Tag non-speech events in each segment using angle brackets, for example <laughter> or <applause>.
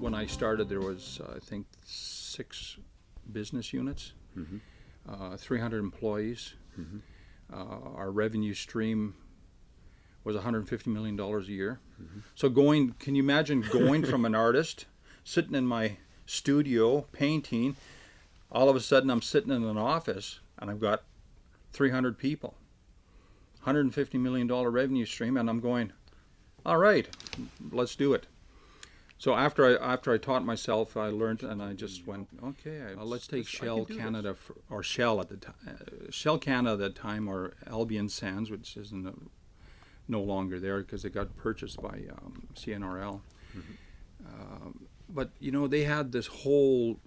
when I started, there was, uh, I think, six business units, uh, 300 employees. Uh, our revenue stream was 150 million dollars a year. So going, can you imagine going from an <laughs> artist sitting in my studio painting, all of a sudden I'm sitting in an office and I've got 300 people, 150 million dollar revenue stream, and I'm going, all right, let's do it. So after I after I taught myself, I learned, and I just went, okay, I, let's take Shell Canada for, or Shell at the time, uh, Shell Canada at the time, or Albian Sands, which isn't uh no longer there because it got purchased by um, CNRL. Um, but you know, they had this whole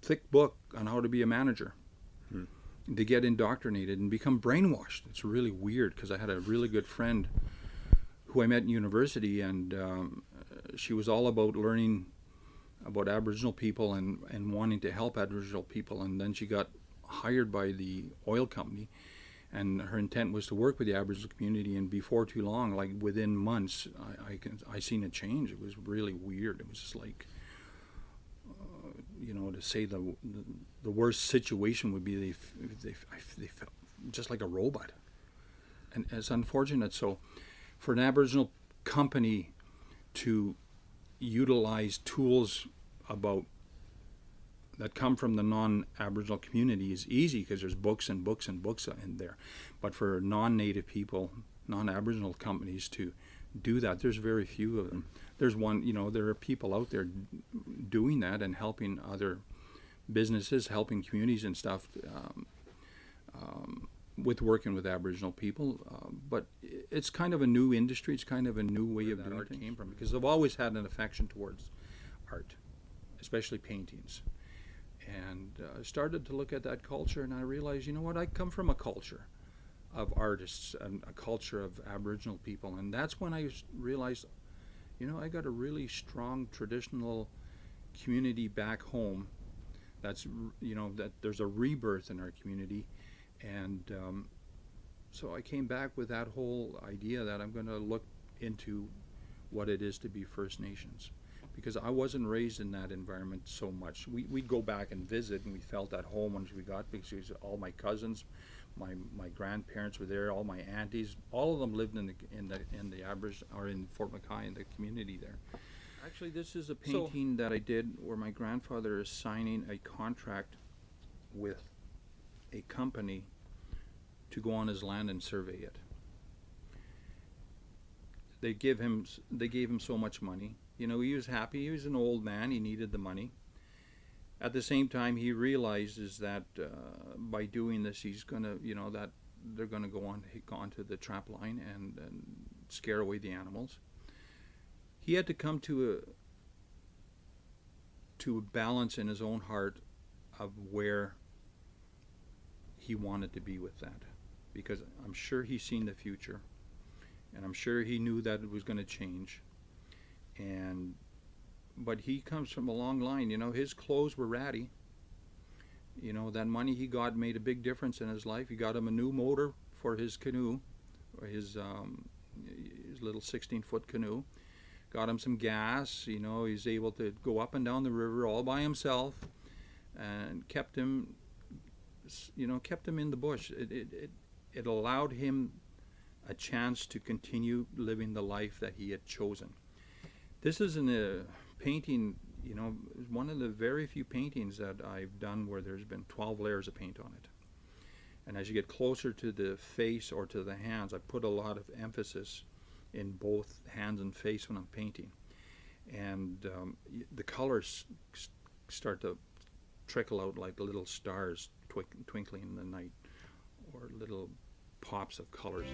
thick book on how to be a manager. They get indoctrinated and become brainwashed. It's really weird because I had a really good friend who I met in university, and um, she was all about learning about Aboriginal people and, and wanting to help Aboriginal people. And then she got hired by the oil company, and her intent was to work with the Aboriginal community. And before too long, like within months, I I, can, I seen a change. It was really weird. It was just like, uh, you know, to say the, the the worst situation would be they they they felt just like a robot, and it's unfortunate. So, for an Aboriginal company to utilize tools about that come from the non-Aboriginal community is easy because there's books and books and books in there. But for non-Native people, non-Aboriginal companies to do that, there's very few of them. There's one, you know, there are people out there doing that and helping other businesses, helping communities and stuff um, um, with working with Aboriginal people. Um, but it's kind of a new industry. It's kind of a new way of doing art came from because I've always had an affection towards art, especially paintings. And uh, I started to look at that culture, and I realized, you know what? I come from a culture of artists and a culture of Aboriginal people, and that's when I realized, you know, I got a really strong traditional community back home. That's you know that there's a rebirth in our community, and um, so I came back with that whole idea that I'm going to look into what it is to be First Nations because I wasn't raised in that environment so much. We, we'd go back and visit, and we felt at home once we got because all my cousins, my my grandparents were there, all my aunties, all of them lived in the in the in the Aberage or in Fort McKay in the community there. Actually, this is a So- painting that I did where my grandfather is signing a contract with a company to go on his land and survey it. They give him they gave him so much money. You know, he was happy. He was an old man. He needed the money. At the same time, he realizes that uh, by doing this, he's gonna, you know, that they're gonna go on go onto the trap line and, and scare away the animals. He had to come to a to a balance in his own heart of where he wanted to be with that, because I'm sure he's seen the future, and I'm sure he knew that it was going to change. And but he comes from a long line you know his clothes were ratty. You know that money he got made a big difference in his life. He got him a new motor for his canoe or his um, his little 16 foot canoe. Got him some gas you know he's able to go up and down the river all by himself and kept him you know kept him in the bush. It, it, it, it allowed him a chance to continue living the life that he had chosen this is in a painting, you know, one of the very few paintings that I've done where there's been 12 layers of paint on it. And as you get closer to the face or to the hands, I put a lot of emphasis in both hands and face when I'm painting. And um, the colors start to trickle out like little stars twinkling in the night or little pops of colors.